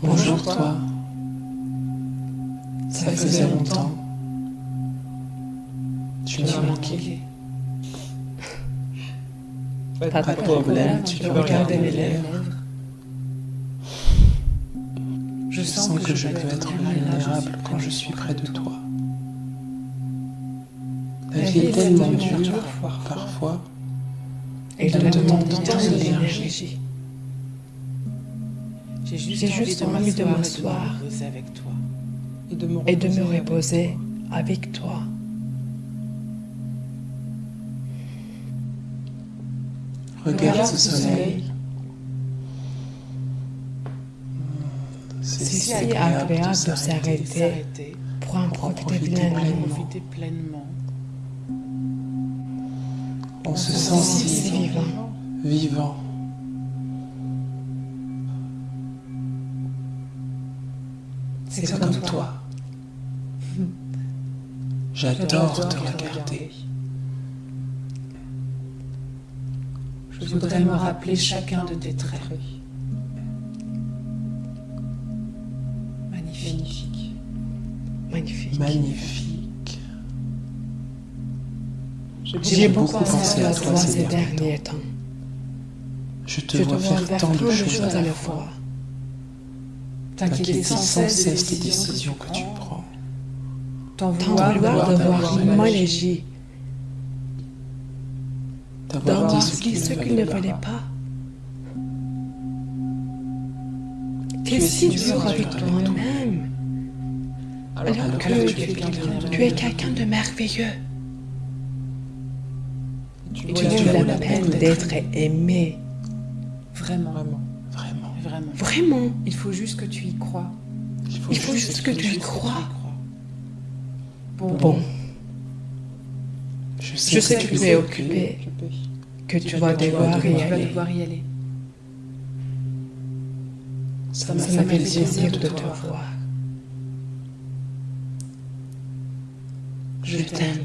Bonjour toi. Ça faisait longtemps. Tu m'as manqué. Pas de problème, tu peux regarder mes lèvres. Je sens que je peux être vulnérable quand je suis près de toi. La vie est tellement dure parfois et elle demande tant d'énergie. J'ai juste, envie de m'asseoir avec toi et de me reposer avec toi. Regarde ce soleil. C'est si agréable de s'arrêter pour en profiter pleinement. On se sent si vivant. vivant. C'est comme toi. J'adore te regarder. Je voudrais me rappeler chacun de tes traits. Magnifique. Magnifique. Magnifique. J'ai beaucoup pensé à toi ces derniers temps. Je te vois faire tant de choses à la fois. T'inquiéter sans cesse des décisions que tu prends. T'en vouloir d'avoir l'énergie. D'avoir dit ce qu'il ne fallait pas. T'es si dur avec toi-même. Alors que tu es quelqu'un de merveilleux. Tu as la peine d'être aimé. Vraiment. Vraiment. Vraiment. Vraiment. Il faut juste que tu y crois. Il faut, juste que, tu y crois. Bon. Je sais, que, tu es occupé, que tu vas devoir y aller. Ça m'a fait plaisir de te voir. Je t'aime.